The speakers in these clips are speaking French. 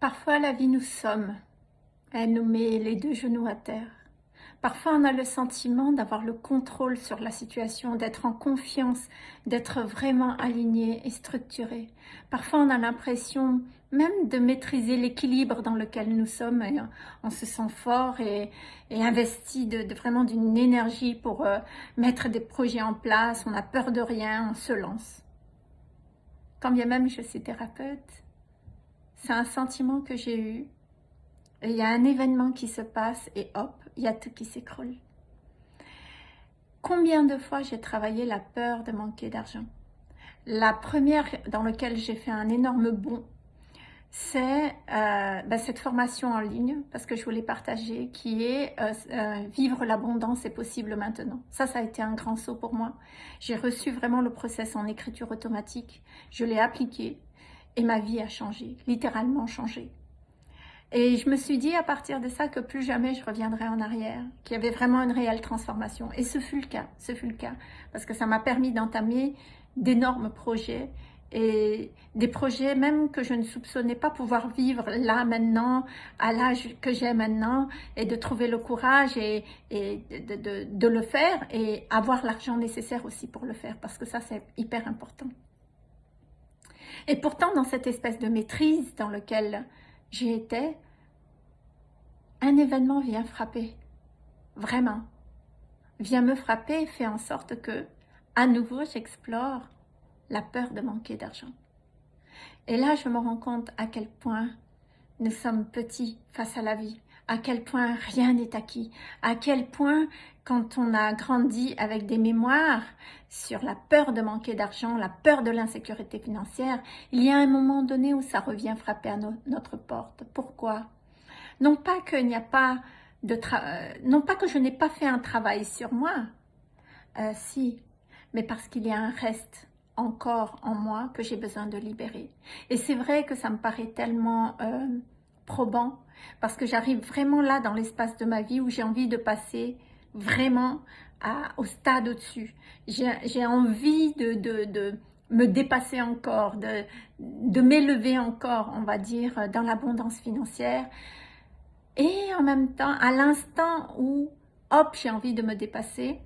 Parfois, la vie nous somme. Elle nous met les deux genoux à terre. Parfois, on a le sentiment d'avoir le contrôle sur la situation, d'être en confiance, d'être vraiment aligné et structuré. Parfois, on a l'impression même de maîtriser l'équilibre dans lequel nous sommes. Et on se sent fort et, investi de, vraiment d'une énergie pour euh, mettre des projets en place. On a peur de rien, on se lance. Quand bien même je suis thérapeute, c'est un sentiment que j'ai eu. il y a un événement qui se passe et hop, il y a tout qui s'écroule. Combien de fois j'ai travaillé la peur de manquer d'argent? La première dans laquelle j'ai fait un énorme bond, c'est euh, ben, cette formation en ligne, parce que je voulais partager, qui est euh, euh, Vivre l'abondance est possible maintenant ». Ça, ça a été un grand saut pour moi. J'ai reçu vraiment le process en écriture automatique. Je l'ai appliqué et ma vie a changé, littéralement changé. Et je me suis dit à partir de ça que plus jamais je reviendrai en arrière, qu'il y avait vraiment une réelle transformation. Et ce fut le cas, ce fut le cas, parce que ça m'a permis d'entamer d'énormes projets et des projets même que je ne soupçonnais pas pouvoir vivre là maintenant, à l'âge que j'ai maintenant, et de trouver le courage et, de le faire et avoir l'argent nécessaire aussi pour le faire, parce que ça c'est hyper important. Et pourtant, dans cette espèce de maîtrise dans laquelle j'y étais, un événement vient frapper, vraiment, vient me frapper et fait en sorte que, à nouveau, j'explore la peur de manquer d'argent. Et là, je me rends compte à quel point nous sommes petits face à la vie, à quel point rien n'est acquis, à quel point quand on a grandi avec des mémoires sur la peur de manquer d'argent, la peur de l'insécurité financière, il y a un moment donné où ça revient frapper à notre porte. Pourquoi? Non pas qu'il n'y a pas de euh, non pas que je n'ai pas fait un travail sur moi, euh, si, mais parce qu'il y a un reste encore en moi que j'ai besoin de libérer. Et c'est vrai que ça me paraît tellement euh, probant parce que j'arrive vraiment là dans l'espace de ma vie où j'ai envie de passer vraiment au stade au-dessus. J'ai envie de, me dépasser encore, de m'élever encore, on va dire, dans l'abondance financière. Et en même temps, à l'instant où, hop, j'ai envie de me dépasser,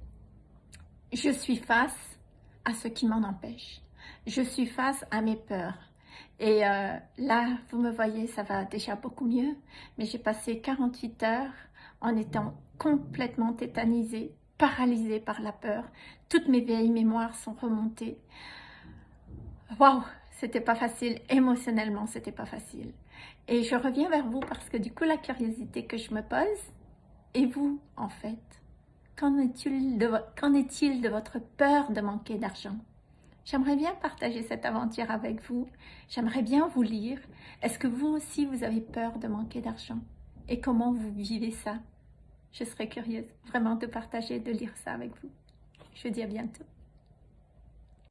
je suis face à ce qui m'en empêche. Je suis face à mes peurs. Et euh, là, vous me voyez, ça va déjà beaucoup mieux. Mais j'ai passé 48 heures en étant complètement tétanisée, paralysée par la peur. Toutes mes vieilles mémoires sont remontées. Waouh, c'était pas facile. Émotionnellement, c'était pas facile. Et je reviens vers vous parce que du coup, la curiosité que je me pose, et vous, en fait, qu'en est-il de, votre peur de manquer d'argent? J'aimerais bien partager cette aventure avec vous. J'aimerais bien vous lire. Est-ce que vous aussi, vous avez peur de manquer d'argent? Et comment vous vivez ça? Je serais curieuse vraiment de partager, de lire ça avec vous. Je vous dis à bientôt.